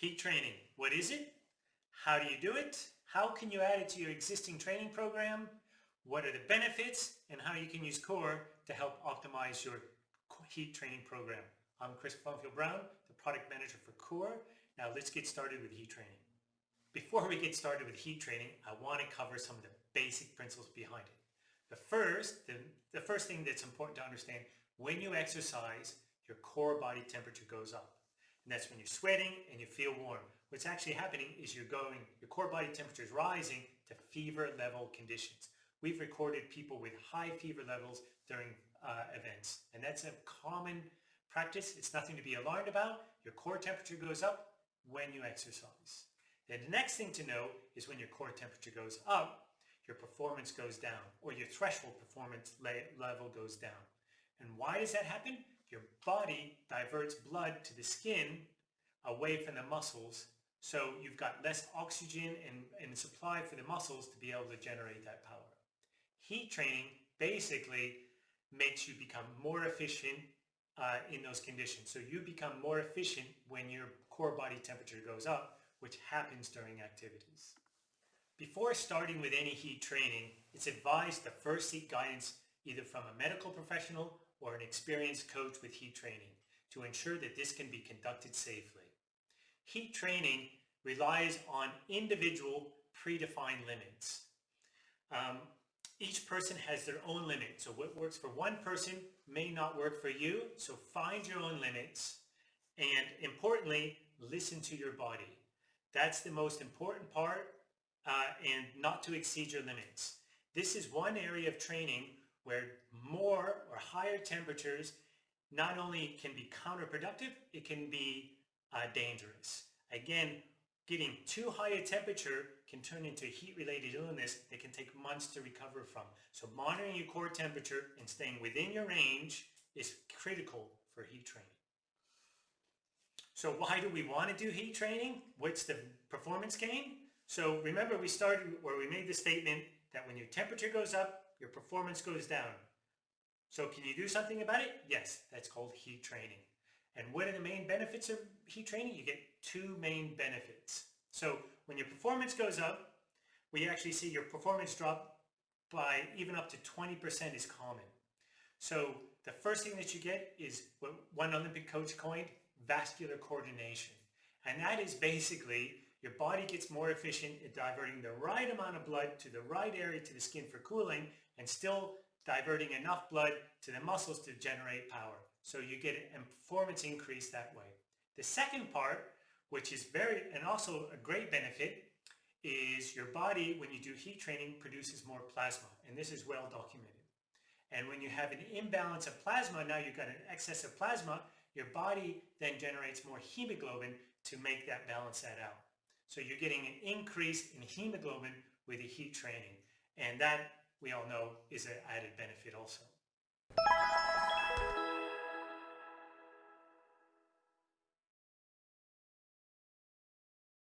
Heat training, what is it? How do you do it? How can you add it to your existing training program? What are the benefits and how you can use CORE to help optimize your heat training program. I'm Chris Plumfield Brown, the product manager for CORE. Now let's get started with heat training. Before we get started with heat training, I want to cover some of the basic principles behind it. The first, the, the first thing that's important to understand, when you exercise, your core body temperature goes up. And that's when you're sweating and you feel warm. What's actually happening is you're going, your core body temperature is rising to fever level conditions. We've recorded people with high fever levels during uh, events. And that's a common practice. It's nothing to be alarmed about. Your core temperature goes up when you exercise. Then the next thing to know is when your core temperature goes up, your performance goes down or your threshold performance level goes down. And why does that happen? Your body diverts blood to the skin away from the muscles so you've got less oxygen and, and supply for the muscles to be able to generate that power. Heat training basically makes you become more efficient uh, in those conditions. So you become more efficient when your core body temperature goes up, which happens during activities. Before starting with any heat training, it's advised to first seek guidance either from a medical professional or an experienced coach with heat training to ensure that this can be conducted safely. Heat training relies on individual predefined limits. Um, each person has their own limit. So what works for one person may not work for you. So find your own limits and importantly, listen to your body. That's the most important part uh, and not to exceed your limits. This is one area of training where more or higher temperatures not only can be counterproductive, it can be uh, dangerous. Again, getting too high a temperature can turn into heat-related illness that can take months to recover from. So monitoring your core temperature and staying within your range is critical for heat training. So why do we want to do heat training? What's the performance gain? So remember we started where we made the statement that when your temperature goes up, your performance goes down. So can you do something about it? Yes, that's called heat training. And what are the main benefits of heat training? You get two main benefits. So when your performance goes up, we actually see your performance drop by even up to 20% is common. So the first thing that you get is what one Olympic coach coined vascular coordination. And that is basically your body gets more efficient at diverting the right amount of blood to the right area to the skin for cooling and still diverting enough blood to the muscles to generate power. So you get a performance increase that way. The second part which is very, and also a great benefit, is your body, when you do heat training, produces more plasma. And this is well documented. And when you have an imbalance of plasma, now you've got an excess of plasma, your body then generates more hemoglobin to make that balance that out. So you're getting an increase in hemoglobin with the heat training. And that, we all know, is an added benefit also.